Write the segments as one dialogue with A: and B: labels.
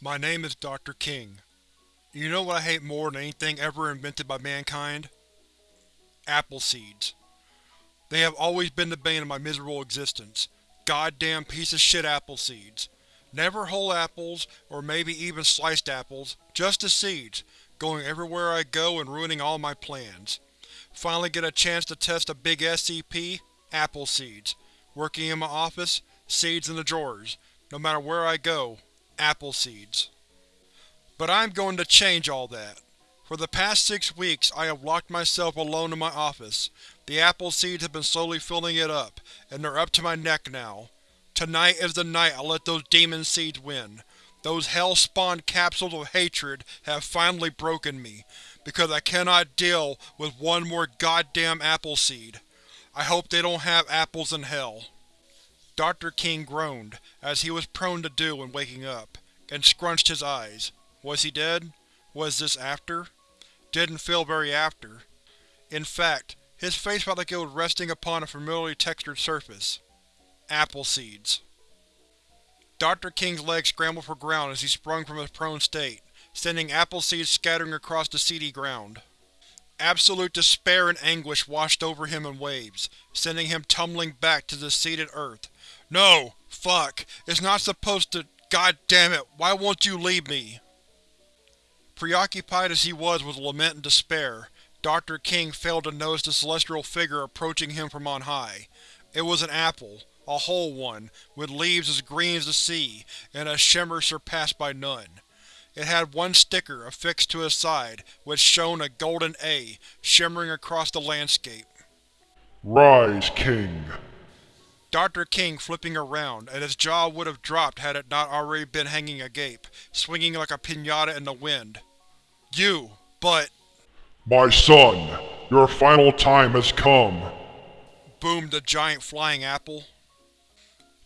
A: My name is Dr. King. You know what I hate more than anything ever invented by mankind? Apple seeds. They have always been the bane of my miserable existence. Goddamn piece of shit apple seeds. Never whole apples, or maybe even sliced apples, just the seeds, going everywhere I go and ruining all my plans. Finally get a chance to test a big SCP? Apple seeds. Working in my office? Seeds in the drawers. No matter where I go, apple seeds. But I'm going to change all that. For the past six weeks I have locked myself alone in my office. The apple seeds have been slowly filling it up, and they're up to my neck now. Tonight is the night I let those demon seeds win. Those hell-spawned capsules of hatred have finally broken me, because I cannot deal with one more goddamn apple seed. I hope they don't have apples in hell. Dr. King groaned, as he was prone to do when waking up, and scrunched his eyes. Was he dead? Was this after? Didn't feel very after. In fact, his face felt like it was resting upon a familiarly textured surface. Apple seeds. Dr. King's legs scrambled for ground as he sprung from his prone state, sending apple seeds scattering across the seedy ground. Absolute despair and anguish washed over him in waves, sending him tumbling back to the seated earth, no! Fuck! It's not supposed to… God damn it! Why won't you leave me? Preoccupied as he was with lament and despair, Dr. King failed to notice the celestial figure approaching him from on high. It was an apple, a whole one, with leaves as green as the sea, and a shimmer surpassed by none. It had one sticker affixed to its side, which shone a golden A, shimmering across the landscape.
B: Rise, King.
A: Dr. King flipping around, and his jaw would have dropped had it not already been hanging agape, swinging like a pinata in the wind. You, but…
B: My son, your final time has come.
A: Boomed the giant flying apple.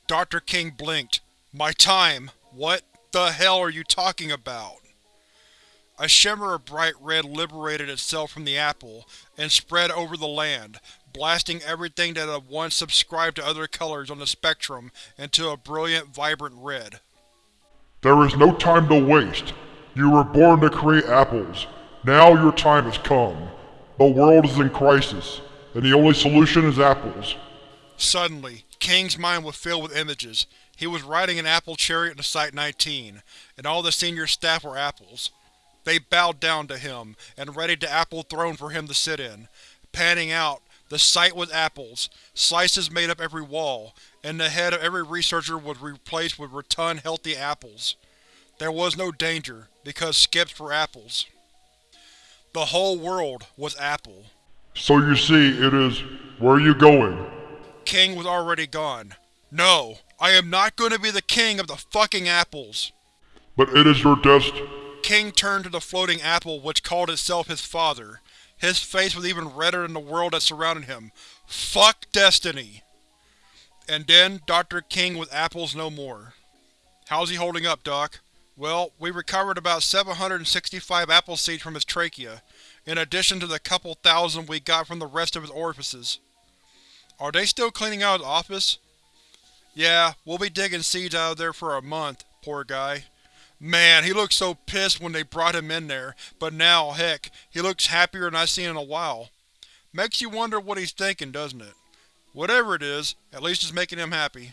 A: Dr. King blinked. My time? What the hell are you talking about? A shimmer of bright red liberated itself from the apple, and spread over the land, blasting everything that had once subscribed to other colors on the spectrum into a brilliant, vibrant red.
B: There is no time to waste. You were born to create apples. Now your time has come. The world is in crisis, and the only solution is apples.
A: Suddenly, King's mind was filled with images. He was riding an apple chariot to Site-19, and all the senior staff were apples. They bowed down to him, and readied the apple throne for him to sit in. Panning out, the site was apples. Slices made up every wall, and the head of every researcher was replaced with rotund, healthy apples. There was no danger, because skips were apples. The whole world was apple.
B: So you see, it is… where are you going?
A: King was already gone. No, I am not going to be the king of the fucking apples.
B: But it is your dest…
A: King turned to the floating apple which called itself his father. His face was even redder than the world that surrounded him. Fuck destiny! And then, Dr. King with apples no more. How's he holding up, Doc? Well, we recovered about 765 apple seeds from his trachea, in addition to the couple thousand we got from the rest of his orifices. Are they still cleaning out his office? Yeah, we'll be digging seeds out of there for a month, poor guy. Man, he looked so pissed when they brought him in there, but now, heck, he looks happier than I've seen in a while. Makes you wonder what he's thinking, doesn't it? Whatever it is, at least it's making him happy.